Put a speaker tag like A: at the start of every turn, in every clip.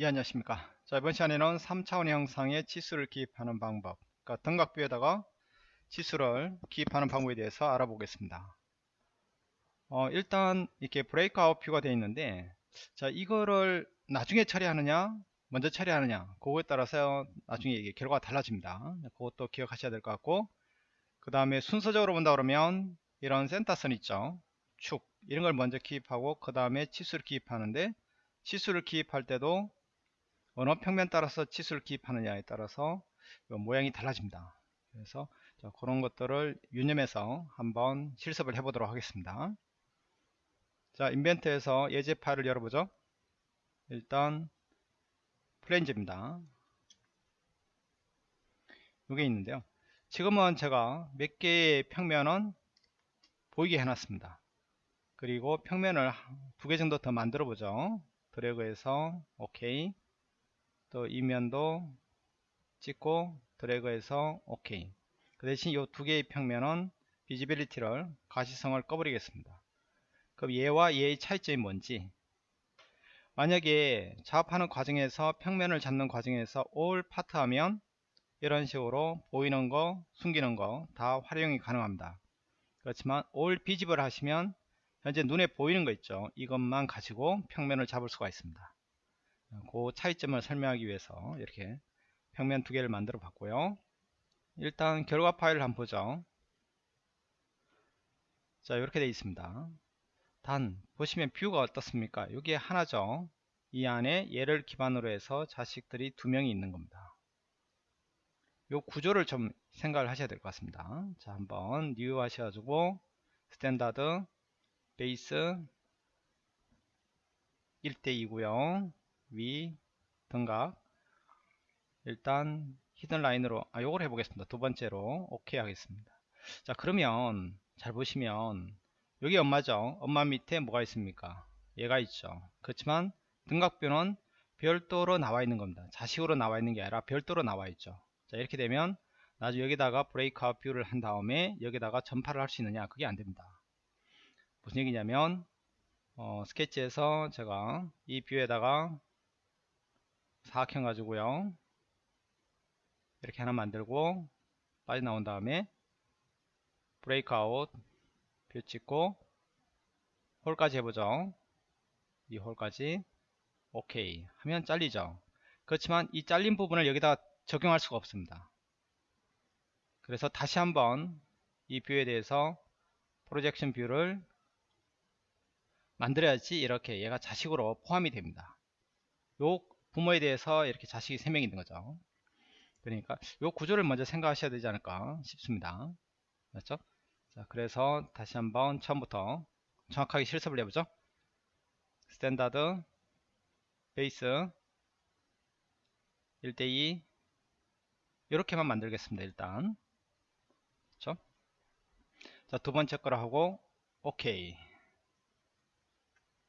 A: 예, 안녕하십니까. 자, 이번 시간에는 3차원의 형상에 치수를 기입하는 방법, 그러니까 등각뷰에다가 치수를 기입하는 방법에 대해서 알아보겠습니다. 어, 일단 이렇게 브레이크아웃 뷰가 되어 있는데, 자, 이거를 나중에 처리하느냐, 먼저 처리하느냐, 그거에 따라서 나중에 결과가 달라집니다. 그것도 기억하셔야 될 것 같고, 그 다음에 순서적으로 본다 그러면 이런 센터선 있죠. 축, 이런 걸 먼저 기입하고, 그 다음에 치수를 기입하는데, 치수를 기입할 때도 어느 평면 따라서 치수를 기입하느냐에 따라서 모양이 달라집니다. 그래서 그런 것들을 유념해서 한번 실습을 해보도록 하겠습니다. 자, 인벤트에서 예제 파일을 열어보죠. 일단 플랜즈입니다. 이게 있는데요. 지금은 제가 몇 개의 평면은 보이게 해놨습니다. 그리고 평면을 두 개 정도 더 만들어 보죠. 드래그해서 오케이. 또 이면도 찍고 드래그해서 OK. 그 대신 이 두 개의 평면은 visibility를 가시성을 꺼버리겠습니다. 그럼 얘와 얘의 차이점이 뭔지. 만약에 작업하는 과정에서 평면을 잡는 과정에서 all part 하면 이런 식으로 보이는 거 숨기는 거 다 활용이 가능합니다. 그렇지만 all 비집을 하시면 현재 눈에 보이는 거 있죠. 이것만 가지고 평면을 잡을 수가 있습니다 그 차이점을 설명하기 위해서 이렇게 평면 두 개를 만들어 봤고요. 일단 결과 파일을 한번 보죠. 자 이렇게 되어 있습니다. 단 보시면 뷰가 어떻습니까? 여기에 하나죠. 이 안에 얘를 기반으로 해서 자식들이 두 명이 있는 겁니다. 요 구조를 좀 생각을 하셔야 될 것 같습니다. 자 한번 new 하셔가지고 standard base 1대2고요 위 등각. 일단 hidden line으로 아 요걸 해보겠습니다. 두 번째로 오케이 하겠습니다. 자 그러면 잘 보시면 여기 엄마죠? 엄마 밑에 뭐가 있습니까? 얘가 있죠. 그렇지만 등각view는 별도로 나와 있는 겁니다. 자식으로 나와 있는 게 아니라 별도로 나와 있죠. 자 이렇게 되면 나중에 여기다가 breakout view를 한 다음에 여기다가 전파를 할 수 있느냐? 그게 안됩니다. 무슨 얘기냐면 어, 스케치에서 제가 이 view에다가 사각형 가지고요. 이렇게 하나 만들고 빠져나온 다음에 breakout view 찍고 hole까지 해보죠. 이 hole까지 오케이 하면 잘리죠. 그렇지만 이 잘린 부분을 여기다 적용할 수가 없습니다. 그래서 다시 한번 이 view에 대해서 projection view를 만들어야지 이렇게 얘가 자식으로 포함이 됩니다. 요 부모에 대해서 이렇게 자식이 3명 있는 거죠. 그러니까 이 구조를 먼저 생각하셔야 되지 않을까 싶습니다. 맞죠? 자, 그래서 다시 한번 처음부터 정확하게 실습을 해보죠. standard base 1대2 이렇게만 만들겠습니다. 일단 그렇죠? 자, 두 번째 거로 하고 오케이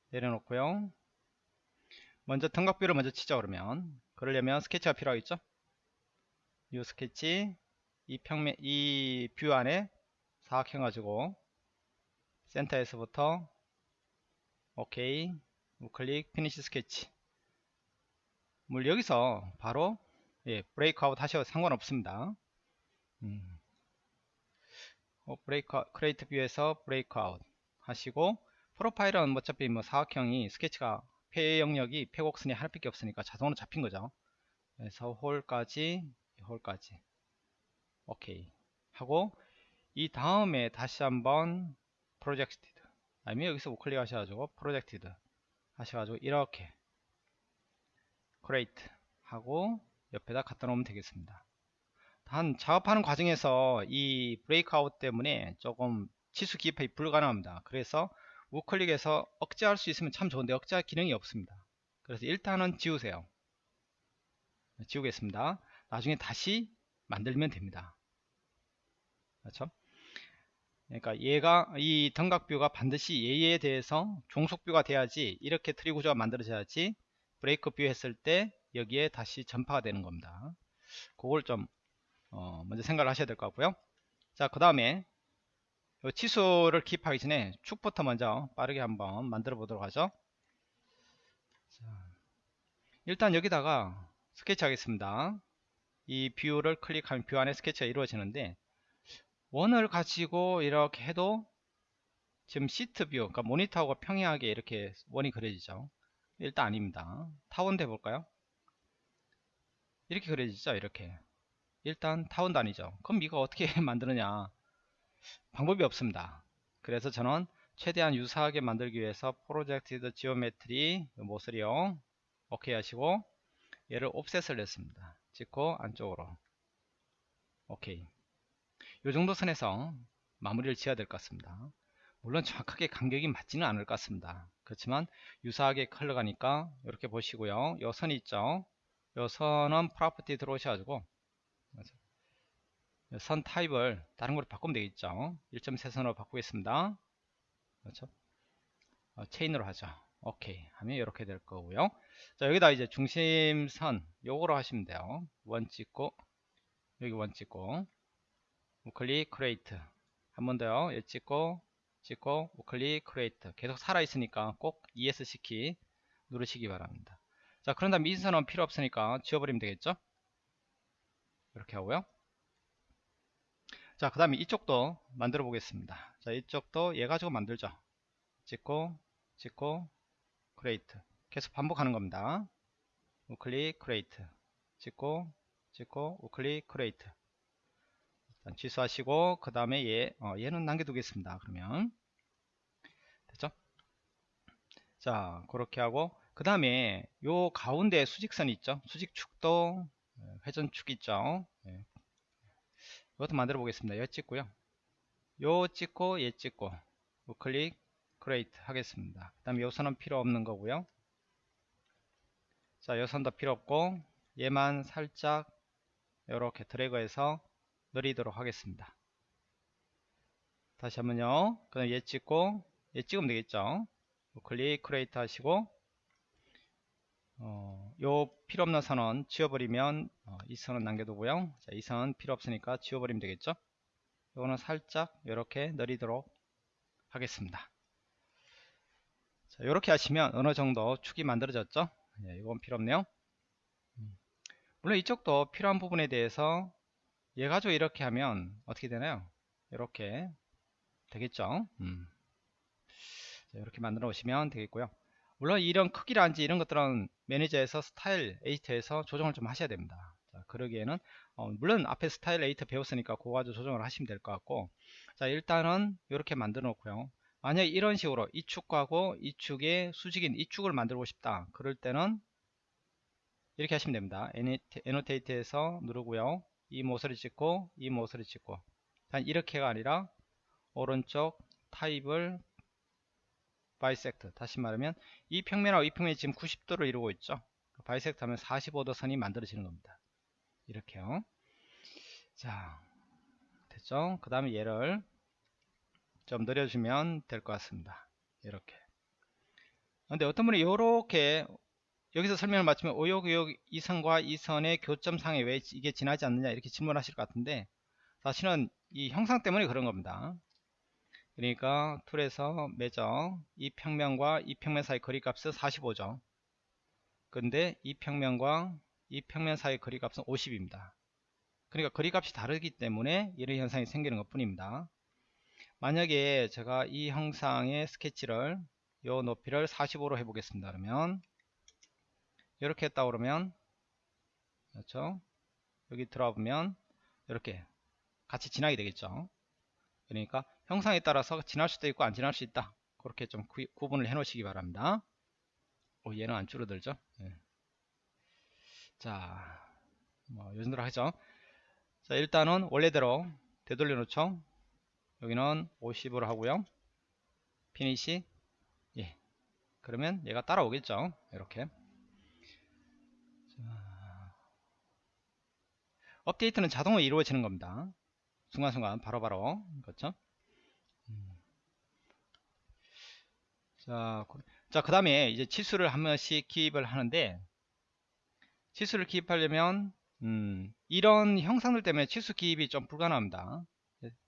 A: 내려놓고요. 먼저 등각view를 먼저 치자 그러면. 그러려면 스케치가 필요하겠죠? 이 스케치 이 평면 이 view 안에 사각형 가지고 센터에서부터 오케이 우클릭 finish sketch. 뭐 여기서 바로 예, breakout 하셔도 상관없습니다. 음. 어, break create view에서 breakout 하시고 profile은 어차피 뭐 사각형이 스케치가 폐 영역이 폐곡선이 하나밖에 없으니까 자동으로 잡힌 거죠. 그래서 hole까지 hole까지. 오케이. 하고 이 다음에 다시 한번 projected 아니면 여기서 우클릭 하셔가지고 projected 하셔가지고 이렇게. create 하고 옆에다 갖다 놓으면 되겠습니다. 단 작업하는 과정에서 이 breakout 때문에 조금 치수 기입이 불가능합니다. 그래서 우클릭해서 억제할 수 있으면 참 좋은데 억제할 기능이 없습니다. 그래서 일단은 지우세요. 지우겠습니다. 나중에 다시 만들면 됩니다. 그렇죠? 그러니까 얘가 이 등각view가 반드시 얘에 대해서 종속view가 돼야지 이렇게 트리 구조가 만들어져야지 break view 했을 때 여기에 다시 전파가 되는 겁니다. 그걸 좀 어, 먼저 생각을 하셔야 될 것 같고요. 자 그 다음에 치수를 기입하기 전에 축부터 먼저 빠르게 한번 만들어 보도록 하죠. 자, 일단 여기다가 스케치 하겠습니다. 이 view를 클릭하면 view 안에 스케치가 이루어지는데 원을 가지고 이렇게 해도 지금 sheet view 그러니까 모니터하고 평행하게 이렇게 원이 그려지죠. 일단 아닙니다. 타원도 해볼까요? 이렇게 그려지죠 이렇게. 일단 타원도 아니죠. 그럼 이거 어떻게 만드느냐 방법이 없습니다. 그래서 저는 최대한 유사하게 만들기 위해서 project geometry 모서리요 오케이 하시고 얘를 offset을 냈습니다. 찍고 안쪽으로 오케이 요 정도 선에서 마무리를 지어야 될 것 같습니다. 물론 정확하게 간격이 맞지는 않을 것 같습니다. 그렇지만 유사하게 흘러가니까 이렇게 보시고요. 요 선이 있죠? 요 선은 property 들어오셔가지고 선 타입을 다른 걸로 바꾸면 되겠죠. 1점쇄선으로 바꾸겠습니다. 그렇죠? 어, 체인으로 하죠 오케이. 하면 이렇게 될 거고요. 자 여기다 이제 중심선 요거로 하시면 돼요. 원 찍고 여기 원 찍고. 우클릭 create. 한 번 더요. 얘 찍고 찍고 우클릭 create. 계속 살아 있으니까 꼭 ESC 키 누르시기 바랍니다. 자 그런 다음 이 선은 필요 없으니까 지워버리면 되겠죠? 이렇게 하고요 자 그 다음에 이쪽도 만들어 보겠습니다. 자 이쪽도 얘 가지고 만들죠. 찍고 찍고 create 계속 반복하는 겁니다. 우클릭 create 찍고 찍고 우클릭 create 일단 취소하시고 그 다음에 얘 어, 얘는 남겨두겠습니다 그러면. 됐죠? 자 그렇게 하고 그 다음에 요 가운데 수직선 있죠? 수직축도 예, 회전축 있죠? 예. 이것도 만들어 보겠습니다 얘 찍고요 요 찍고 얘 찍고 우클릭 create 하겠습니다 그 다음에 요 선은 필요 없는 거고요 자, 요 선도 필요 없고 얘만 살짝 이렇게 드래그해서 늘이도록 하겠습니다. 다시 한번요. 그럼 얘 찍고 얘 찍으면 되겠죠. 클릭 create 하시고 어, 요 필요 없는 선은 지워버리면 어, 이 선은 남겨두고요. 자, 이 선은 필요 없으니까 지워버리면 되겠죠. 요거는 살짝 이렇게 느리도록 하겠습니다. 자, 이렇게 하시면 어느 정도 축이 만들어졌죠. 예, 이건 필요 없네요. 음. 물론 이쪽도 필요한 부분에 대해서 얘 가지고 이렇게 하면 어떻게 되나요? 이렇게 되겠죠. 음. 자, 이렇게 만들어 오시면 되겠고요. 물론 이런 크기라든지 이런 것들은 매니저에서 스타일 8에서 조정을 좀 하셔야 됩니다. 자, 그러기에는 어, 물론 앞에 스타일 8 배웠으니까 그거 가지고 조정을 하시면 될 것 같고 자 일단은 이렇게 만들어 놓고요. 만약 이런 식으로 이 축하고 이 축의 수직인 이 축을 만들고 싶다. 그럴 때는 이렇게 하시면 됩니다. 에노테이트에서 누르고요. 이 모서리 찍고 이 모서리 찍고 단 이렇게가 아니라 오른쪽 타입을 bisect. 다시 말하면 이 평면하고 이 평면이 지금 90도를 이루고 있죠? bisect 하면 45도 선이 만들어지는 겁니다. 이렇게요. 자 됐죠? 그 다음에 얘를 좀 늘려주면 될 것 같습니다. 이렇게. 근데 어떤 분이 이렇게 여기서 설명을 마치면 오역의역 이 선과 이 선의 교점상에 왜 이게 지나지 않느냐 이렇게 질문하실 것 같은데 사실은 이 형상 때문에 그런 겁니다 그러니까 툴에서 매저 이 평면과 이 평면 사이 거리 값은 45죠. 근데 이 평면과 이 평면 사이 거리 값은 50입니다. 그러니까 거리 값이 다르기 때문에 이런 현상이 생기는 것 뿐입니다. 만약에 제가 이 형상의 스케치를 요 높이를 45로 해보겠습니다. 그러면 이렇게 했다 그러면 그렇죠? 여기 들어와 보면 이렇게 같이 지나게 되겠죠. 그러니까 형상에 따라서 지날 수도 있고 안 지날 수 있다. 그렇게 좀 구, 분을 해 놓으시기 바랍니다. 오, 얘는 안 줄어들죠? 예. 자, 뭐 요즘대로 하죠. 자 일단은 원래대로 되돌려 놓죠. 여기는 50으로 하고요. 피니시. 예. 그러면 얘가 따라오겠죠? 이렇게. 자, 업데이트는 자동으로 이루어지는 겁니다. 순간순간 바로바로. 그렇죠 자, 자, 그 다음에 이제 치수를 한 번씩 기입을 하는데, 치수를 기입하려면, 음, 이런 형상들 때문에 치수 기입이 좀 불가능합니다.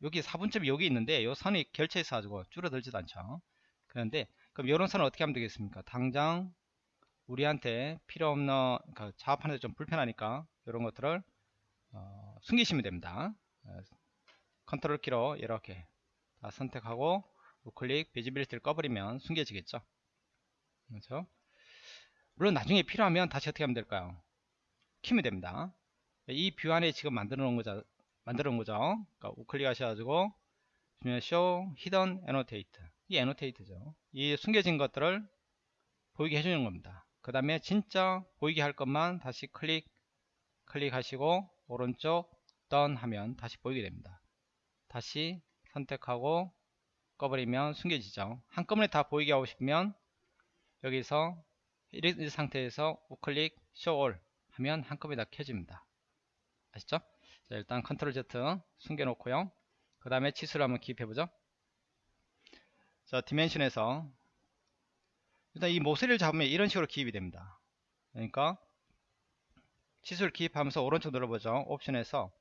A: 여기 4분점이 여기 있는데 이 선이 결체해서 가지고 줄어들지도 않죠 그런데 그럼 이런 선을 어떻게 하면 되겠습니까 당장 우리한테 필요 없는 그 작업하는데 좀 불편하니까 이런 것들을 어, 숨기시면 됩니다. 어, 컨트롤 키로 이렇게 다 선택하고 우클릭 visibility를 꺼버리면 숨겨지겠죠. 그렇죠? 물론 나중에 필요하면 다시 어떻게 하면 될까요? 켜면 됩니다. 이 view 안에 지금 만들어 놓은 거죠. 만들어 놓은 거죠. 그러니까 우클릭 하셔가지고 show hidden annotate 이 annotate죠. 이 숨겨진 것들을 보이게 해주는 겁니다. 그 다음에 진짜 보이게 할 것만 다시 클릭 클릭하시고 오른쪽 done 하면 다시 보이게 됩니다. 다시 선택하고 꺼버리면 숨겨지죠. 한꺼번에 다 보이게 하고 싶으면 여기서 이 상태에서 우클릭 all 하면 한꺼번에 다 켜집니다. 아시죠? 자, 일단 컨트롤 Z 숨겨 놓고요. 그 다음에 치수를 한번 기입해 보죠. 자, dimension에서 일단 이 모서리를 잡으면 이런 식으로 기입이 됩니다. 그러니까 치수를 기입하면서 오른쪽 눌러보죠. 옵션에서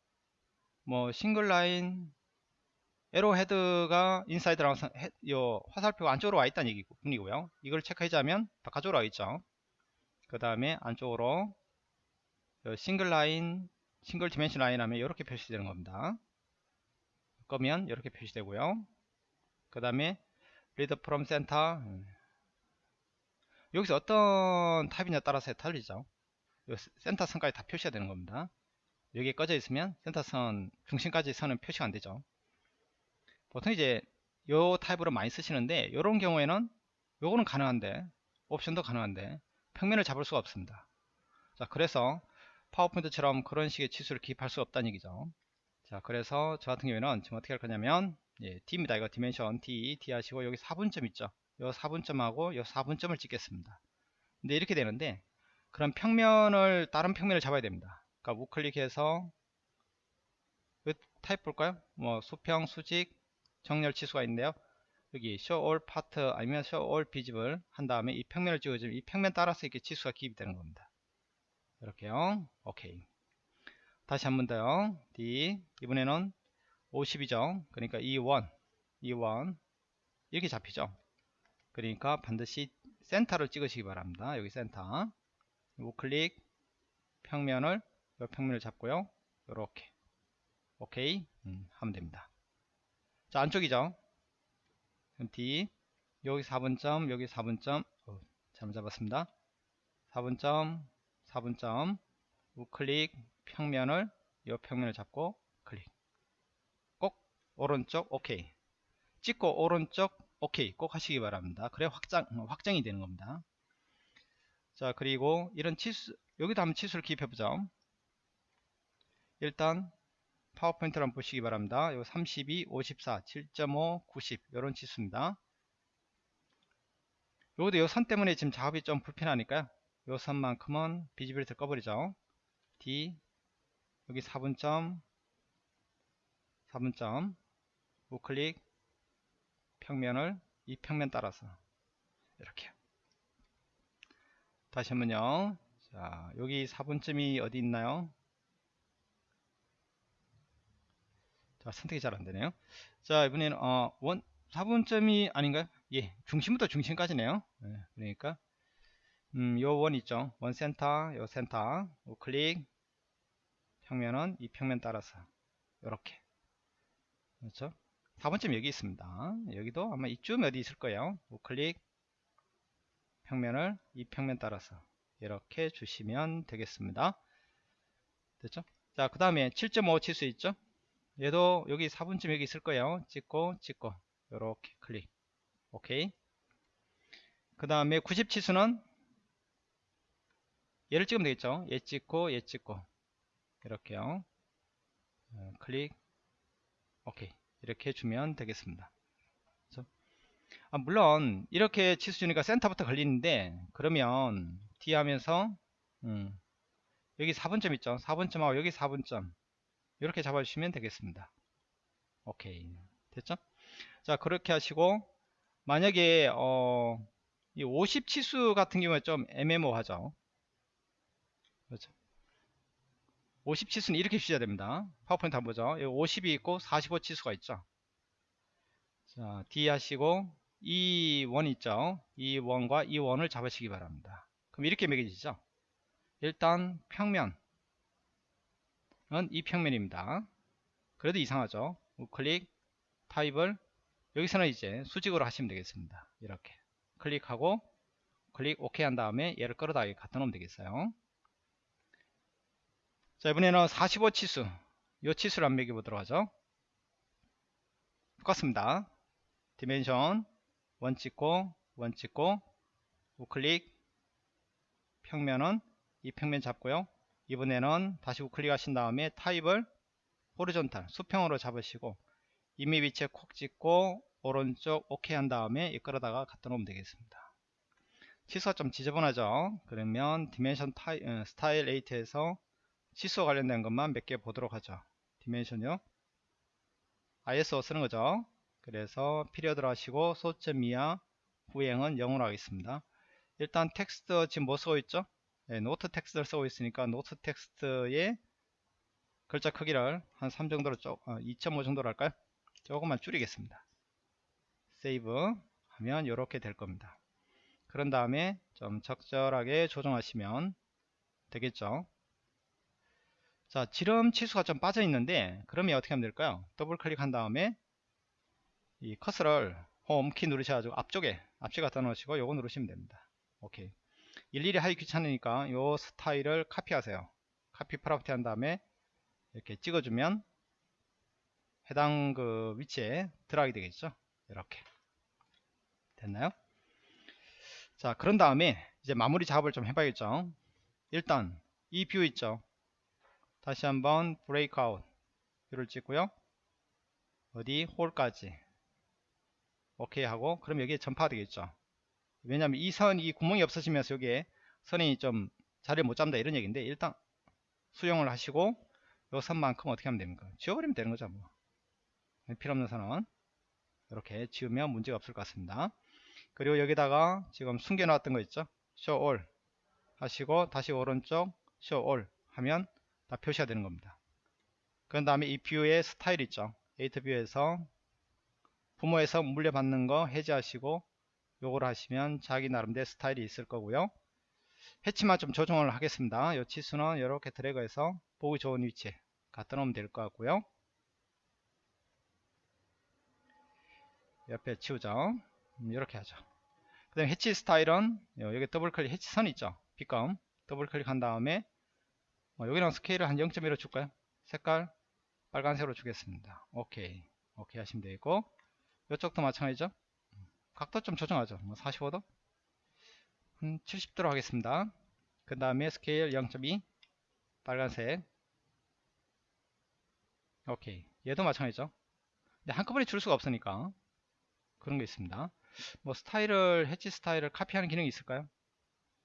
A: 뭐 single line arrow head가 inside랑 요 화살표가 안쪽으로 와 있다는 얘기 뿐이고요. 이걸 체크하자면 바깥쪽으로 와 있죠. 그 다음에 안쪽으로 single line, single dimension line 하면 이렇게 표시되는 겁니다. 거면 이렇게 표시되고요. 그 다음에 lead from center 여기서 어떤 타입이냐 따라서 달리죠. 센터 선까지 다 표시가 되는 겁니다. 여기에 꺼져 있으면 센터 선 중심까지 선은 표시가 안 되죠. 보통 이제 요 타입으로 많이 쓰시는데 이런 경우에는 요거는 가능한데 옵션도 가능한데 평면을 잡을 수가 없습니다. 자 그래서 파워포인트처럼 그런 식의 치수를 기입할 수 없다는 얘기죠. 자 그래서 저 같은 경우에는 지금 어떻게 할 거냐면 예, D입니다. 이거 dimension D, D 하시고 여기 4분점 있죠? 요 4분점하고 요 4분점을 찍겠습니다. 근데 이렇게 되는데 그럼 평면을 다른 평면을 잡아야 됩니다. 그러니까 우클릭해서 타입 볼까요? 뭐 수평 수직 정렬 치수가 있는데요. 여기 show all part 아니면 show all visible 한 다음에 이 평면을 찍어주면 이 평면 따라서 이렇게 치수가 기입이 되는 겁니다. 이렇게요. 오케이. 다시 한 번 더요. D 이번에는 50이죠. 그러니까 E1 E1 이렇게 잡히죠. 그러니까 반드시 센터를 찍으시기 바랍니다. 여기 센터 우클릭 평면을 이 평면을 잡고요. 이렇게 오케이 음, 하면 됩니다. 자 안쪽이죠? D 여기 4분점 여기 4분점. 어, 잘못 잡았습니다. 4분점 4분점. 우클릭 평면을 이 평면을 잡고 클릭. 꼭 오른쪽 오케이 찍고 오른쪽 오케이 꼭 하시기 바랍니다. 그래 확장 확정이 되는 겁니다. 자 그리고 이런 치수 여기도 한번 치수를 기입해 보죠. 일단 파워포인트를 한번 보시기 바랍니다. 요 32, 54, 7.5, 90 이런 지수입니다. 요것도 요선 때문에 지금 작업이 좀 불편하니까요. 요 선만큼은 비지빌리티 꺼버리죠. D 여기 4분점 4분점 우클릭 평면을 이 평면 따라서 이렇게 다시 한번요. 자 여기 4분점이 어디 있나요? 자, 선택이 잘 안되네요. 자, 이번에는, 어, 원, 4분점이 아닌가요? 예, 중심부터 중심까지네요. 예, 그러니까, 음, 요 원 있죠. 원 센터, 요 센터, 우클릭, 평면은 이 평면 따라서, 요렇게. 그렇죠? 4번점 여기 있습니다. 여기도 아마 이쯤 어디 있을 거예요. 우클릭, 평면을 이 평면 따라서, 이렇게 주시면 되겠습니다. 됐죠? 자, 그 다음에 7.5칠수 있죠? 얘도 여기 4분쯤 여기 있을 거예요. 찍고 찍고. 이렇게 클릭. 오케이. 그 다음에 90 치수는 얘를 찍으면 되겠죠? 얘 찍고 얘 찍고. 이렇게요. 어, 클릭. 오케이. 이렇게 해주면 되겠습니다? 아, 물론 이렇게 치수 주니까 센터부터 걸리는데 그러면 D 하면서 음, 여기 4분점 있죠? 4분점하고 여기 4분점 이렇게 잡아주시면 되겠습니다. 오케이 됐죠? 자 그렇게 하시고 만약에 어, 이 50 치수 같은 경우에 좀 애매모하죠. 그렇죠? 50 치수는 이렇게 주셔야 됩니다. 파워포인트 한번 보죠. 50이 있고 45 치수가 있죠. 자, D 하시고 이원 있죠. 이 원과 이 원을 잡으시기 바랍니다. 그럼 이렇게 매겨지죠 일단 평면은 이 평면입니다. 그래도 이상하죠? 우클릭 타입을 여기서는 이제 수직으로 하시면 되겠습니다. 이렇게. 클릭하고 클릭 OK 한 다음에 얘를 끌어다 갖다 놓으면 되겠어요. 자 이번에는 45 치수. 이 치수를 한번 매겨 보도록 하죠. 똑같습니다. dimension 원 찍고 원 찍고 우클릭. 평면은 이 평면 잡고요 이번에는 다시 우클릭 하신 다음에 타입을 horizontal 수평으로 잡으시고 임의 위치에 콕 찍고 오른쪽 OK 한 다음에 얘 끌어다가 갖다 놓으면 되겠습니다. 치수가 좀 지저분하죠? 그러면 dimension 타이, 어, 스타일 8에서 치수와 관련된 것만 몇 개 보도록 하죠. dimension요. ISO 쓰는 거죠? 그래서 period 하시고 소수점 이하 후행은 0으로 하겠습니다. 일단 텍스트 지금 뭐 쓰고 있죠 네, 노트 텍스트를 쓰고 있으니까 노트 텍스트의 글자 크기를 한 3 정도로 쪽, 어, 2.5 정도로 할까요? 조금만 줄이겠습니다. save 하면 이렇게 될 겁니다. 그런 다음에 좀 적절하게 조정하시면 되겠죠? 자 지름 치수가 좀 빠져 있는데 그러면 어떻게 하면 될까요? 더블 클릭한 다음에 이 커서를 홈키 누르셔가지고 앞쪽에 앞쪽 갖다 놓으시고 요거 누르시면 됩니다. 오케이 일일이 하기 귀찮으니까 요 스타일을 카피하세요. copy property 한 다음에 이렇게 찍어주면 해당 그 위치에 들어가게 되겠죠? 이렇게. 됐나요? 자 그런 다음에 이제 마무리 작업을 좀 해봐야겠죠? 일단 이 view 있죠? 다시 한번 breakout view를 찍고요. 어디 홀까지. 오케이 하고 그럼 여기에 전파가 되겠죠 왜냐면 이 선 이 구멍이 없어지면서 여기에 선이 좀 자리를 못 잡는다 이런 얘기인데 일단 수용을 하시고 요 선만큼 어떻게 하면 됩니까? 지워버리면 되는 거죠 뭐. 필요 없는 선은 이렇게 지우면 문제가 없을 것 같습니다. 그리고 여기다가 지금 숨겨 놨던 거 있죠? Show all 하시고 다시 오른쪽 show all 하면 다 표시가 되는 겁니다. 그 다음에 이 view의 스타일 있죠? edit view에서 부모에서 물려받는 거 해제하시고 요걸 하시면 자기 나름대로 스타일이 있을 거고요. hatch만 좀 조정을 하겠습니다. 요 치수는 이렇게 드래그해서 보기 좋은 위치에 갖다 놓으면 될 것 같고요. 옆에 치우죠. 음, 이렇게 하죠. 그 다음에 hatch 스타일은 여기 더블 클릭 hatch 선 있죠? 빗금 더블 클릭 한 다음에 어, 여기랑 스케일을 한 0.1로 줄까요? 색깔 빨간색으로 주겠습니다. 오케이. 오케이 하시면 되고. 이쪽도 마찬가지죠 각도 좀 조정하죠. 뭐 45도? 한 70도로 하겠습니다. 그 다음에 스케일 0.2 빨간색. 오케이. 얘도 마찬가지죠. 근데 한꺼번에 줄 수가 없으니까 그런 게 있습니다. 뭐 스타일을 해치 스타일을 카피하는 기능이 있을까요?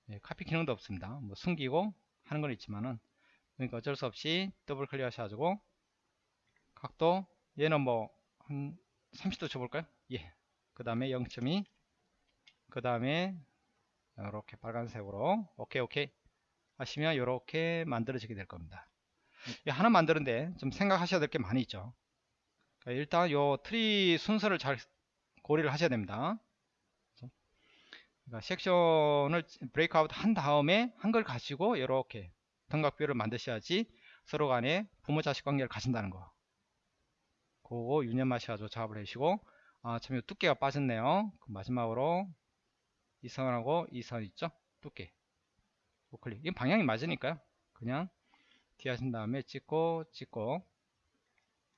A: 예, 카피 기능도 없습니다. 뭐 숨기고 하는 건 있지만은 그러니까 어쩔 수 없이 더블 클릭 하셔가지고 각도 얘는 뭐 한 30도 줘볼까요? 예. 그 다음에 0.2 그 다음에 이렇게 빨간색으로 오케이 오케이 하시면 이렇게 만들어지게 될 겁니다. 하나 만드는데 좀 생각하셔야 될 게 많이 있죠. 그러니까 일단 요 트리 순서를 잘 고려를 하셔야 됩니다. 그러니까 섹션을 breakout 한 다음에 한 걸 가지고 이렇게 등각view를 만드셔야지 서로 간에 부모 자식 관계를 가진다는 거. 그거 유념하셔가지고 작업을 해주시고 아, 참, 두께가 빠졌네요. 마지막으로 이 선하고 이 선 있죠? 두께. 우클릭. 이건 방향이 맞으니까요. 그냥 뒤 하신 다음에 찍고, 찍고,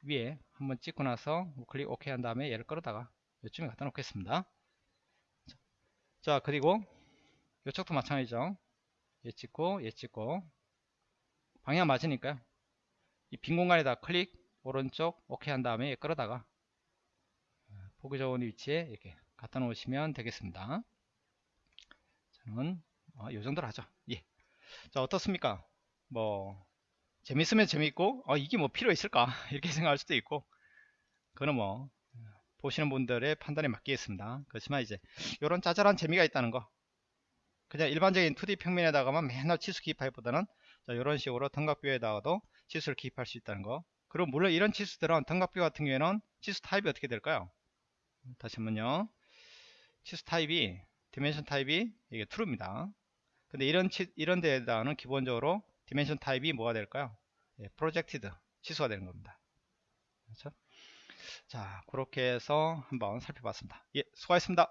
A: 위에 한번 찍고 나서 우클릭 OK 한 다음에 얘를 끌어다가 이쯤에 갖다 놓겠습니다. 자, 그리고 이쪽도 마찬가지죠. 얘 찍고, 얘 찍고, 방향 맞으니까요. 이 빈 공간에다 클릭, 오른쪽, OK 한 다음에 얘 끌어다가 보기 좋은 위치에 이렇게 갖다 놓으시면 되겠습니다. 저는 어, 이 정도로 하죠. 예. 자 어떻습니까? 뭐 재밌으면 재밌고 어, 이게 뭐 필요 있을까 이렇게 생각할 수도 있고 그거는 뭐 보시는 분들의 판단에 맡기겠습니다. 그렇지만 이제 이런 짜잘한 재미가 있다는 거 그냥 일반적인 2D 평면에다가만 맨날 치수 기입하기보다는 이런 식으로 등각뷰에다가도 치수를 기입할 수 있다는 거 그리고 물론 이런 치수들은 등각뷰 같은 경우에는 치수 타입이 어떻게 될까요? 다시 한번요. 치수 타입이 dimension 타입이 이게 true입니다. 근데 이런 치, 이런 데에다가는 기본적으로 dimension 타입이 뭐가 될까요? 예, projected 치수가 되는 겁니다. 그렇죠? 자 그렇게 해서 한번 살펴봤습니다. 예 수고하셨습니다